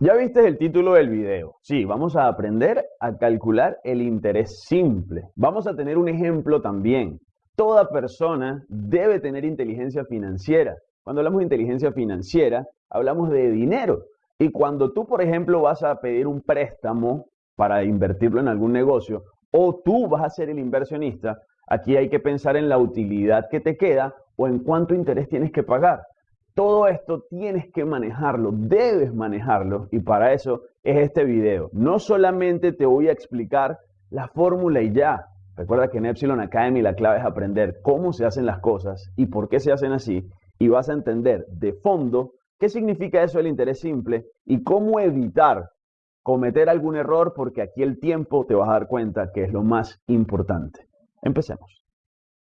Ya viste el título del video. Sí, vamos a aprender a calcular el interés simple. Vamos a tener un ejemplo también. Toda persona debe tener inteligencia financiera. Cuando hablamos de inteligencia financiera, hablamos de dinero. Y cuando tú, por ejemplo, vas a pedir un préstamo para invertirlo en algún negocio, o tú vas a ser el inversionista, aquí hay que pensar en la utilidad que te queda o en cuánto interés tienes que pagar. Todo esto tienes que manejarlo, debes manejarlo y para eso es este video. No solamente te voy a explicar la fórmula y ya. Recuerda que en Epsilon Academy la clave es aprender cómo se hacen las cosas y por qué se hacen así y vas a entender de fondo qué significa eso el interés simple y cómo evitar cometer algún error porque aquí el tiempo te vas a dar cuenta que es lo más importante. Empecemos.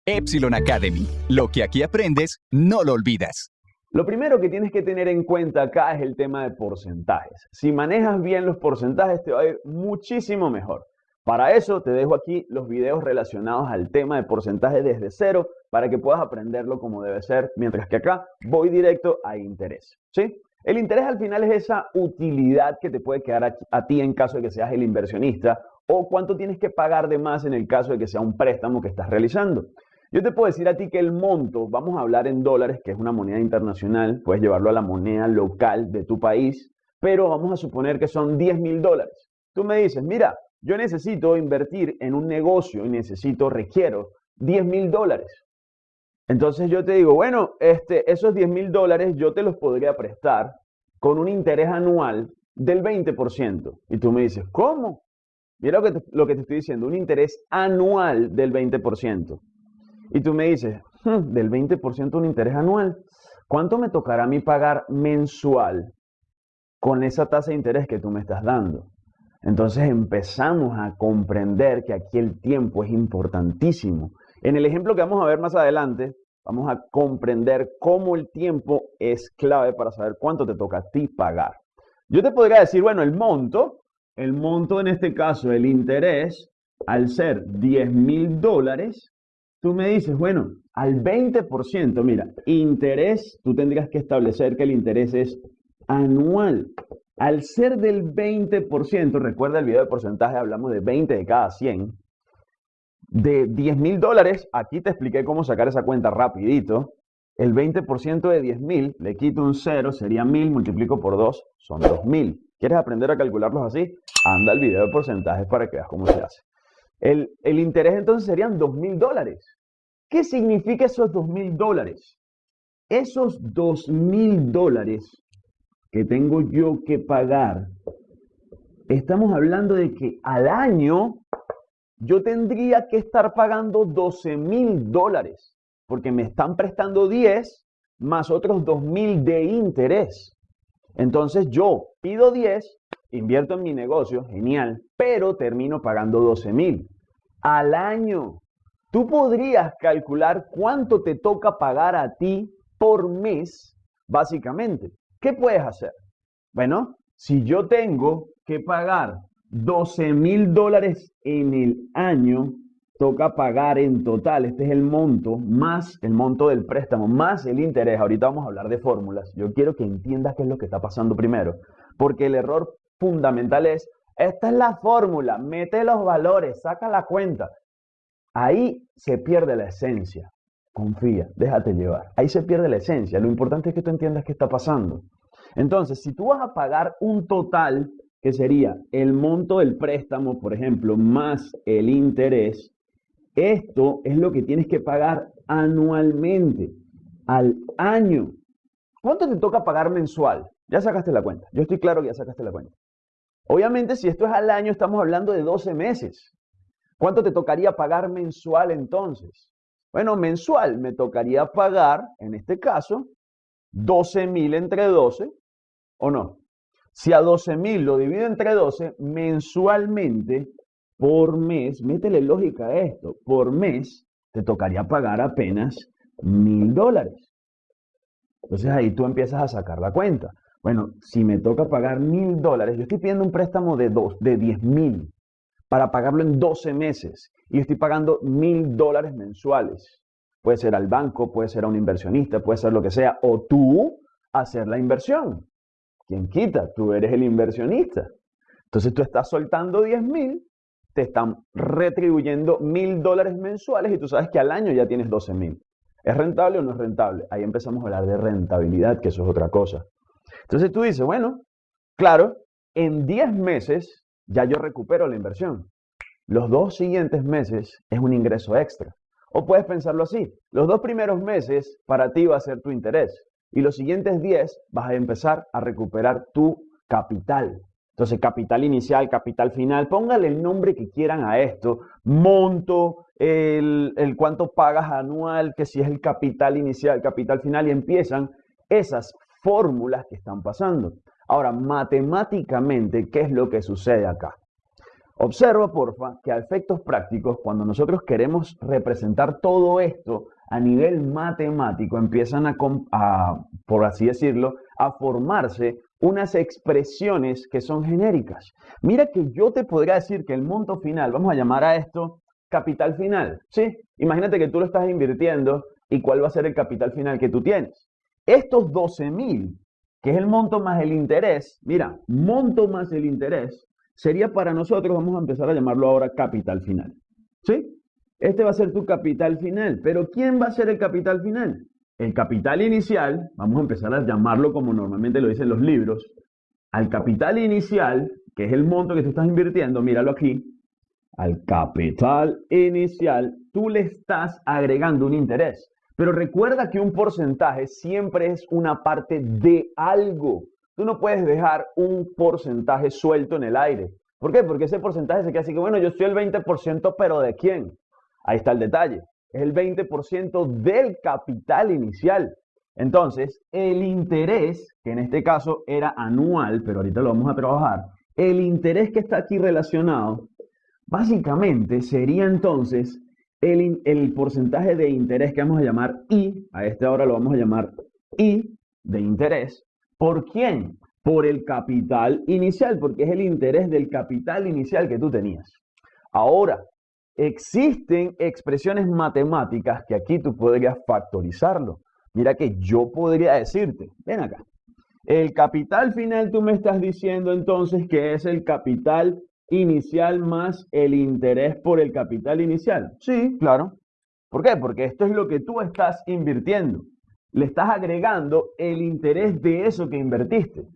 Epsilon Academy. Lo que aquí aprendes, no lo olvidas. Lo primero que tienes que tener en cuenta acá es el tema de porcentajes. Si manejas bien los porcentajes te va a ir muchísimo mejor. Para eso te dejo aquí los videos relacionados al tema de porcentaje desde cero para que puedas aprenderlo como debe ser, mientras que acá voy directo a interés. ¿sí? El interés al final es esa utilidad que te puede quedar a, a ti en caso de que seas el inversionista o cuánto tienes que pagar de más en el caso de que sea un préstamo que estás realizando. Yo te puedo decir a ti que el monto, vamos a hablar en dólares, que es una moneda internacional, puedes llevarlo a la moneda local de tu país, pero vamos a suponer que son 10 mil dólares. Tú me dices, mira, yo necesito invertir en un negocio y necesito, requiero 10 mil dólares. Entonces yo te digo, bueno, este, esos 10 mil dólares yo te los podría prestar con un interés anual del 20%. Y tú me dices, ¿cómo? Mira lo que, lo que te estoy diciendo, un interés anual del 20%. Y tú me dices, hmm, del 20% un interés anual, ¿cuánto me tocará a mí pagar mensual con esa tasa de interés que tú me estás dando? Entonces empezamos a comprender que aquí el tiempo es importantísimo. En el ejemplo que vamos a ver más adelante, vamos a comprender cómo el tiempo es clave para saber cuánto te toca a ti pagar. Yo te podría decir, bueno, el monto, el monto en este caso, el interés, al ser 10 mil dólares, tú me dices, bueno, al 20%, mira, interés, tú tendrías que establecer que el interés es anual. Al ser del 20%, recuerda el video de porcentaje, hablamos de 20 de cada 100, de 10 mil dólares, aquí te expliqué cómo sacar esa cuenta rapidito. El 20% de 10 mil, le quito un 0, sería 1000, multiplico por 2, son 2000. ¿Quieres aprender a calcularlos así? Anda al video de porcentajes para que veas cómo se hace. El, el interés entonces serían 2000 dólares. ¿Qué significa esos dos mil dólares? Esos dos mil dólares que tengo yo que pagar, estamos hablando de que al año yo tendría que estar pagando 12 mil dólares, porque me están prestando 10 más otros 2 mil de interés. Entonces yo pido 10, invierto en mi negocio, genial, pero termino pagando 12 mil al año. Tú podrías calcular cuánto te toca pagar a ti por mes, básicamente. ¿Qué puedes hacer? Bueno, si yo tengo que pagar 12 mil dólares en el año, toca pagar en total, este es el monto, más el monto del préstamo, más el interés. Ahorita vamos a hablar de fórmulas. Yo quiero que entiendas qué es lo que está pasando primero, porque el error fundamental es, esta es la fórmula, mete los valores, saca la cuenta. Ahí se pierde la esencia. Confía, déjate llevar. Ahí se pierde la esencia. Lo importante es que tú entiendas qué está pasando. Entonces, si tú vas a pagar un total, que sería el monto del préstamo, por ejemplo, más el interés, esto es lo que tienes que pagar anualmente, al año. ¿Cuánto te toca pagar mensual? Ya sacaste la cuenta. Yo estoy claro que ya sacaste la cuenta. Obviamente, si esto es al año, estamos hablando de 12 meses. ¿Cuánto te tocaría pagar mensual entonces? Bueno, mensual me tocaría pagar, en este caso, 12 mil entre 12, ¿o no? Si a 12 mil lo divido entre 12, mensualmente, por mes, métele lógica a esto, por mes te tocaría pagar apenas mil dólares. Entonces ahí tú empiezas a sacar la cuenta. Bueno, si me toca pagar mil dólares, yo estoy pidiendo un préstamo de, dos, de 10 mil para pagarlo en 12 meses y estoy pagando mil dólares mensuales. Puede ser al banco, puede ser a un inversionista, puede ser lo que sea, o tú hacer la inversión. ¿Quién quita? Tú eres el inversionista. Entonces tú estás soltando 10 mil, te están retribuyendo mil dólares mensuales y tú sabes que al año ya tienes 12 mil. ¿Es rentable o no es rentable? Ahí empezamos a hablar de rentabilidad, que eso es otra cosa. Entonces tú dices, bueno, claro, en 10 meses ya yo recupero la inversión. Los dos siguientes meses es un ingreso extra. O puedes pensarlo así, los dos primeros meses para ti va a ser tu interés y los siguientes 10 vas a empezar a recuperar tu capital. Entonces, capital inicial, capital final, póngale el nombre que quieran a esto, monto, el, el cuánto pagas anual, que si es el capital inicial, capital final, y empiezan esas fórmulas que están pasando. Ahora, matemáticamente, ¿qué es lo que sucede acá? Observa, porfa, que a efectos prácticos, cuando nosotros queremos representar todo esto a nivel matemático, empiezan a, por así decirlo, a formarse unas expresiones que son genéricas. Mira que yo te podría decir que el monto final, vamos a llamar a esto capital final, ¿sí? Imagínate que tú lo estás invirtiendo y cuál va a ser el capital final que tú tienes. Estos 12 mil, que es el monto más el interés, mira, monto más el interés, sería para nosotros, vamos a empezar a llamarlo ahora capital final. ¿Sí? Este va a ser tu capital final, pero ¿quién va a ser el capital final? El capital inicial, vamos a empezar a llamarlo como normalmente lo dicen los libros, al capital inicial, que es el monto que tú estás invirtiendo, míralo aquí, al capital inicial, tú le estás agregando un interés. Pero recuerda que un porcentaje siempre es una parte de algo. Tú no puedes dejar un porcentaje suelto en el aire. ¿Por qué? Porque ese porcentaje se queda así que, bueno, yo soy el 20%, pero ¿de quién? Ahí está el detalle. Es el 20% del capital inicial. Entonces, el interés, que en este caso era anual, pero ahorita lo vamos a trabajar, el interés que está aquí relacionado, básicamente sería entonces el, el porcentaje de interés que vamos a llamar I, a este ahora lo vamos a llamar I de interés, ¿Por quién? Por el capital inicial, porque es el interés del capital inicial que tú tenías. Ahora, existen expresiones matemáticas que aquí tú podrías factorizarlo. Mira que yo podría decirte, ven acá, el capital final tú me estás diciendo entonces que es el capital inicial más el interés por el capital inicial. Sí, claro. ¿Por qué? Porque esto es lo que tú estás invirtiendo le estás agregando el interés de eso que invertiste.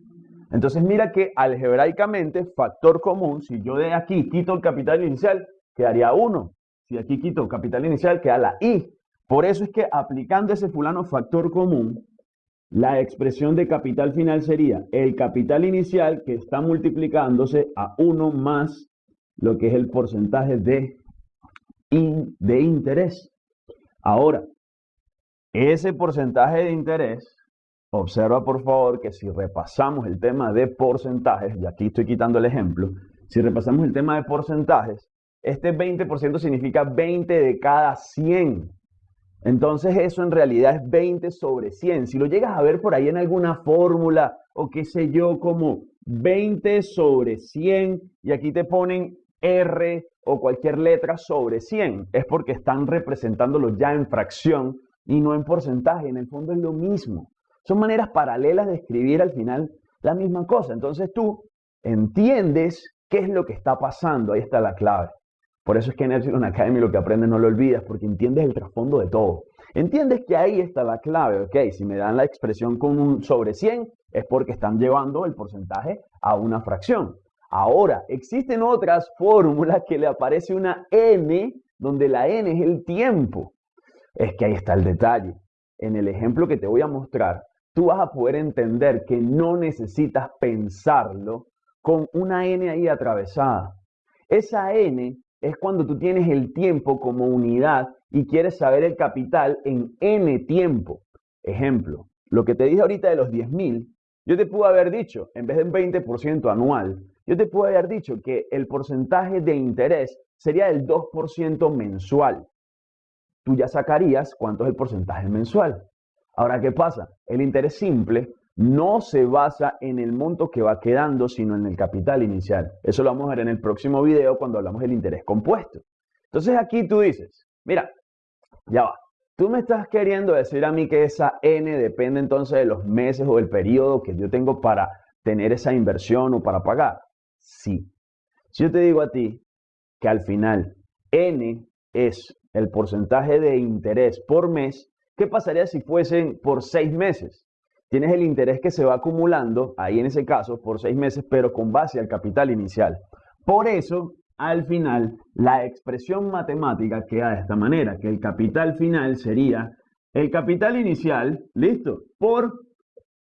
Entonces mira que algebraicamente, factor común, si yo de aquí quito el capital inicial, quedaría 1. Si aquí quito capital inicial, queda la I. Por eso es que aplicando ese fulano factor común, la expresión de capital final sería el capital inicial que está multiplicándose a 1 más lo que es el porcentaje de, de interés. Ahora, ese porcentaje de interés, observa por favor que si repasamos el tema de porcentajes, y aquí estoy quitando el ejemplo, si repasamos el tema de porcentajes, este 20% significa 20 de cada 100. Entonces eso en realidad es 20 sobre 100. Si lo llegas a ver por ahí en alguna fórmula o qué sé yo, como 20 sobre 100 y aquí te ponen R o cualquier letra sobre 100, es porque están representándolo ya en fracción y no en porcentaje. En el fondo es lo mismo. Son maneras paralelas de escribir al final la misma cosa. Entonces tú entiendes qué es lo que está pasando. Ahí está la clave. Por eso es que en Epsilon Academy lo que aprendes no lo olvidas, porque entiendes el trasfondo de todo. Entiendes que ahí está la clave. Ok, si me dan la expresión con un sobre 100, es porque están llevando el porcentaje a una fracción. Ahora, existen otras fórmulas que le aparece una n, donde la n es el tiempo. Es que ahí está el detalle. En el ejemplo que te voy a mostrar, tú vas a poder entender que no necesitas pensarlo con una n ahí atravesada. Esa n es cuando tú tienes el tiempo como unidad y quieres saber el capital en n tiempo. Ejemplo, lo que te dije ahorita de los 10.000, yo te pude haber dicho, en vez de un 20% anual, yo te pude haber dicho que el porcentaje de interés sería del 2% mensual tú ya sacarías cuánto es el porcentaje mensual. Ahora, ¿qué pasa? El interés simple no se basa en el monto que va quedando, sino en el capital inicial. Eso lo vamos a ver en el próximo video cuando hablamos del interés compuesto. Entonces aquí tú dices, mira, ya va. Tú me estás queriendo decir a mí que esa N depende entonces de los meses o del periodo que yo tengo para tener esa inversión o para pagar? Sí. Si yo te digo a ti que al final N es el porcentaje de interés por mes, ¿qué pasaría si fuesen por seis meses? Tienes el interés que se va acumulando, ahí en ese caso, por seis meses, pero con base al capital inicial. Por eso, al final, la expresión matemática queda de esta manera, que el capital final sería el capital inicial, listo, por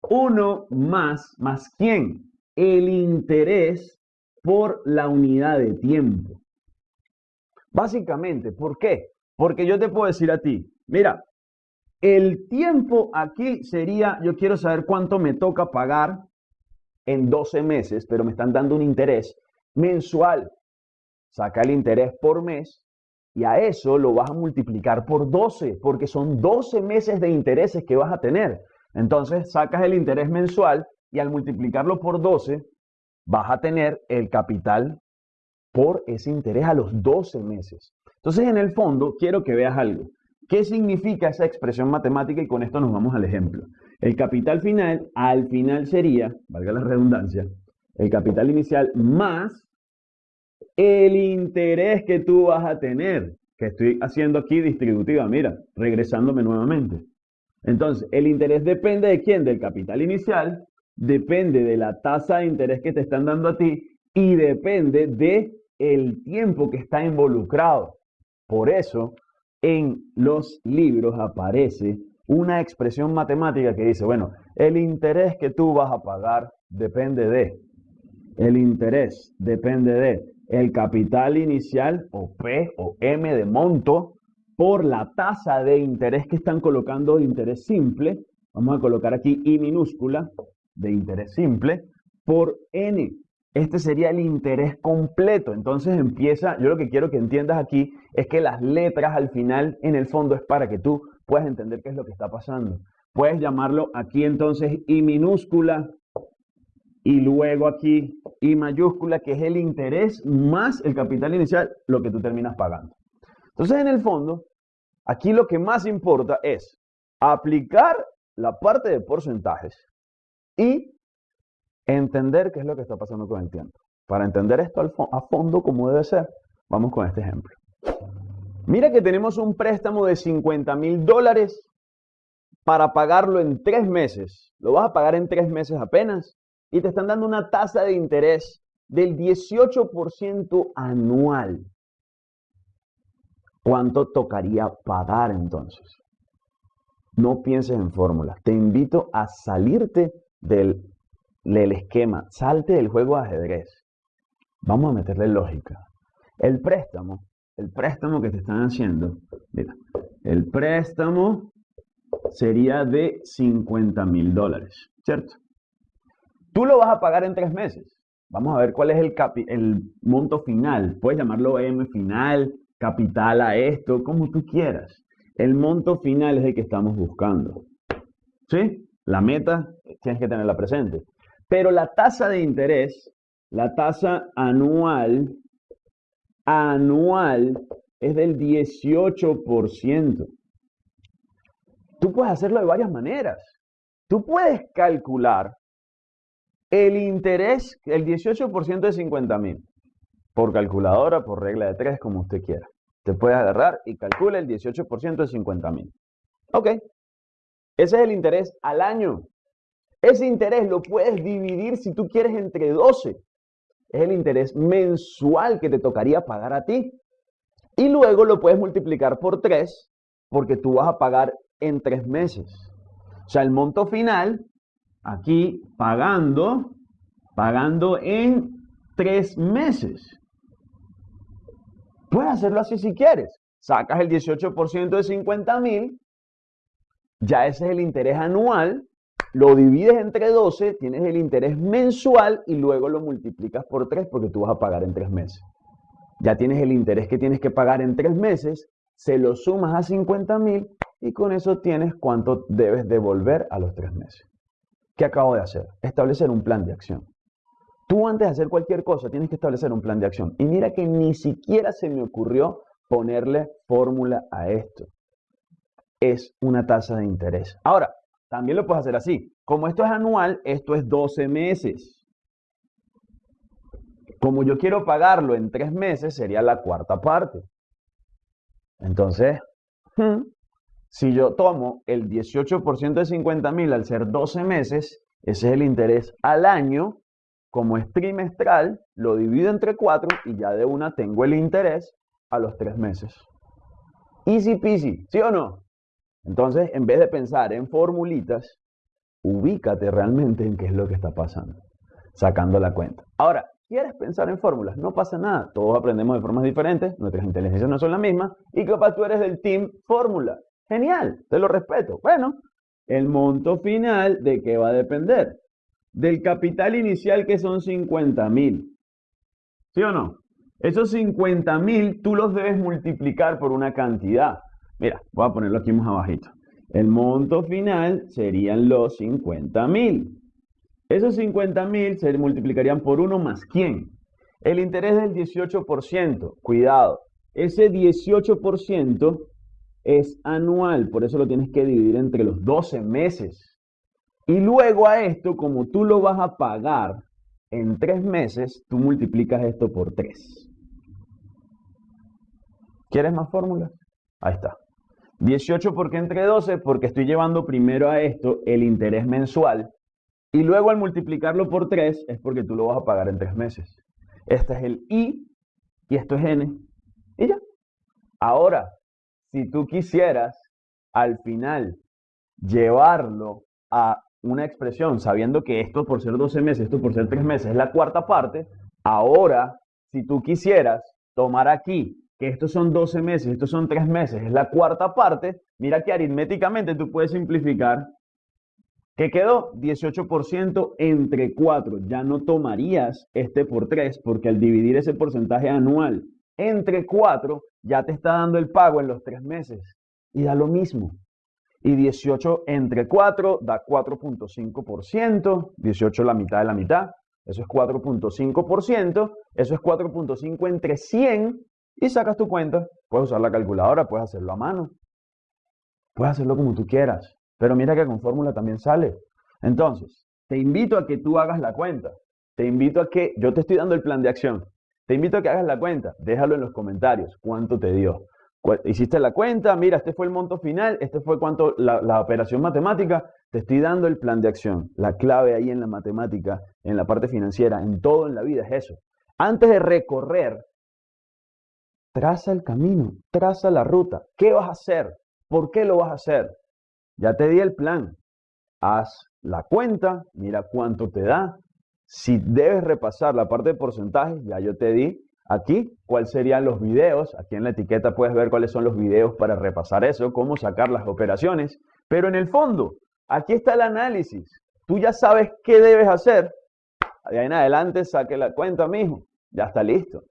1 más, más quién? El interés por la unidad de tiempo. Básicamente, ¿por qué? Porque yo te puedo decir a ti, mira, el tiempo aquí sería, yo quiero saber cuánto me toca pagar en 12 meses, pero me están dando un interés mensual. Saca el interés por mes y a eso lo vas a multiplicar por 12, porque son 12 meses de intereses que vas a tener. Entonces sacas el interés mensual y al multiplicarlo por 12 vas a tener el capital por ese interés a los 12 meses. Entonces, en el fondo, quiero que veas algo. ¿Qué significa esa expresión matemática? Y con esto nos vamos al ejemplo. El capital final, al final sería, valga la redundancia, el capital inicial más el interés que tú vas a tener, que estoy haciendo aquí distributiva, mira, regresándome nuevamente. Entonces, el interés depende de quién? Del capital inicial, depende de la tasa de interés que te están dando a ti y depende de el tiempo que está involucrado. Por eso, en los libros aparece una expresión matemática que dice, bueno, el interés que tú vas a pagar depende de, el interés depende de el capital inicial o P o M de monto por la tasa de interés que están colocando de interés simple. Vamos a colocar aquí I minúscula de interés simple por N. Este sería el interés completo. Entonces empieza, yo lo que quiero que entiendas aquí es que las letras al final en el fondo es para que tú puedas entender qué es lo que está pasando. Puedes llamarlo aquí entonces I minúscula y luego aquí I mayúscula, que es el interés más el capital inicial, lo que tú terminas pagando. Entonces en el fondo, aquí lo que más importa es aplicar la parte de porcentajes y entender qué es lo que está pasando con el tiempo. Para entender esto a fondo como debe ser, vamos con este ejemplo. Mira que tenemos un préstamo de 50 mil dólares para pagarlo en tres meses. Lo vas a pagar en tres meses apenas y te están dando una tasa de interés del 18% anual. ¿Cuánto tocaría pagar entonces? No pienses en fórmulas. Te invito a salirte del, del esquema. Salte del juego de ajedrez. Vamos a meterle lógica. El préstamo, el préstamo que te están haciendo, mira, el préstamo sería de 50 mil dólares, ¿cierto? Tú lo vas a pagar en tres meses. Vamos a ver cuál es el, el monto final. Puedes llamarlo M final, capital a esto, como tú quieras. El monto final es el que estamos buscando. ¿Sí? La meta tienes que tenerla presente. Pero la tasa de interés, la tasa anual, anual es del 18%. Tú puedes hacerlo de varias maneras. Tú puedes calcular el interés, el 18% de 50 mil, por calculadora, por regla de tres, como usted quiera. Te puedes agarrar y calcula el 18% de 50 mil. Ok. Ese es el interés al año. Ese interés lo puedes dividir si tú quieres entre 12. Es el interés mensual que te tocaría pagar a ti. Y luego lo puedes multiplicar por 3 porque tú vas a pagar en 3 meses. O sea, el monto final aquí pagando, pagando en tres meses. Puedes hacerlo así si quieres. Sacas el 18% de 50 mil, ya ese es el interés anual, lo divides entre 12, tienes el interés mensual y luego lo multiplicas por 3 porque tú vas a pagar en tres meses. Ya tienes el interés que tienes que pagar en tres meses, se lo sumas a 50 mil y con eso tienes cuánto debes devolver a los tres meses. ¿Qué acabo de hacer? Establecer un plan de acción. Tú antes de hacer cualquier cosa tienes que establecer un plan de acción. Y mira que ni siquiera se me ocurrió ponerle fórmula a esto. Es una tasa de interés. Ahora, también lo puedes hacer así. como esto es anual, esto es 12 meses. Como yo quiero pagarlo en 3 meses, sería la cuarta parte. Entonces, hmm, si yo tomo el 18% de 50 mil al ser 12 meses, ese es el interés al año. Como es trimestral, lo divido entre 4 y ya de una tengo el interés a los 3 meses. Easy peasy, ¿sí o no? Entonces, en vez de pensar en formulitas, ubícate realmente en qué es lo que está pasando, sacando la cuenta. Ahora, ¿quieres pensar en fórmulas? No pasa nada, todos aprendemos de formas diferentes, nuestras inteligencias no son las mismas, y capaz tú eres del team fórmula. Genial, te lo respeto. Bueno, el monto final, ¿de qué va a depender? Del capital inicial que son 50 mil. ¿Sí o no? Esos 50 mil tú los debes multiplicar por una cantidad. Mira, voy a ponerlo aquí más abajito. El monto final serían los 50 mil. Esos 50 mil se multiplicarían por 1 más quién? El interés del 18%. Cuidado, ese 18% es anual, por eso lo tienes que dividir entre los 12 meses. Y luego a esto, como tú lo vas a pagar en 3 meses, tú multiplicas esto por 3. ¿Quieres más fórmulas? Ahí está. 18 porque entre 12, porque estoy llevando primero a esto el interés mensual y luego al multiplicarlo por 3 es porque tú lo vas a pagar en 3 meses. Este es el I y esto es N y ya. Ahora, si tú quisieras al final llevarlo a una expresión sabiendo que esto por ser 12 meses, esto por ser 3 meses es la cuarta parte, ahora si tú quisieras tomar aquí que estos son 12 meses, estos son 3 meses, es la cuarta parte, mira que aritméticamente tú puedes simplificar. ¿Qué quedó? 18% entre 4. Ya no tomarías este por 3 porque al dividir ese porcentaje anual entre 4 ya te está dando el pago en los 3 meses. Y da lo mismo. Y 18 entre 4 da 4.5%. 18 la mitad de la mitad. Eso es 4.5%. Eso es 4.5 entre 100 y sacas tu cuenta. Puedes usar la calculadora, puedes hacerlo a mano. Puedes hacerlo como tú quieras. Pero mira que con fórmula también sale. Entonces, te invito a que tú hagas la cuenta. Te invito a que, yo te estoy dando el plan de acción. Te invito a que hagas la cuenta. Déjalo en los comentarios. ¿Cuánto te dio? Hiciste la cuenta, mira, este fue el monto final, este fue cuánto la, operación matemática. Te estoy dando el plan de acción. La clave ahí en la matemática, en la parte financiera, en todo en la vida es eso. Antes de recorrer Traza el camino, traza la ruta. ¿Qué vas a hacer? ¿Por qué lo vas a hacer? Ya te di el plan. Haz la cuenta, mira cuánto te da. Si debes repasar la parte de porcentajes, ya yo te di aquí cuáles serían los videos. Aquí en la etiqueta puedes ver cuáles son los videos para repasar eso, cómo sacar las operaciones. Pero en el fondo, aquí está el análisis. Tú ya sabes qué debes hacer. De ahí en adelante saque la cuenta, mijo. Ya está listo.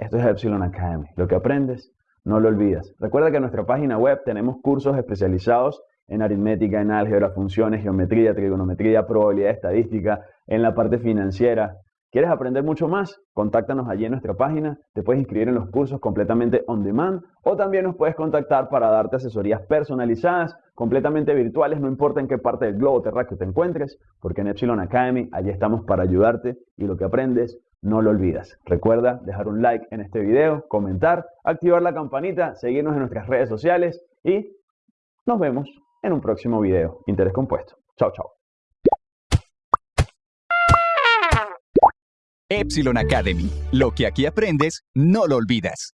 Esto es Epsilon Academy. Lo que aprendes, no lo olvidas. Recuerda que en nuestra página web tenemos cursos especializados en aritmética, en álgebra, funciones, geometría, trigonometría, probabilidad estadística, en la parte financiera. ¿Quieres aprender mucho más? Contáctanos allí en nuestra página, te puedes inscribir en los cursos completamente on demand o también nos puedes contactar para darte asesorías personalizadas, completamente virtuales, no importa en qué parte del globo terráqueo te encuentres, porque en Epsilon Academy allí estamos para ayudarte y lo que aprendes no lo olvidas. Recuerda dejar un like en este video, comentar, activar la campanita, seguirnos en nuestras redes sociales y nos vemos en un próximo video. Interés compuesto. Chao, chao. Epsilon Academy. Lo que aquí aprendes, no lo olvidas.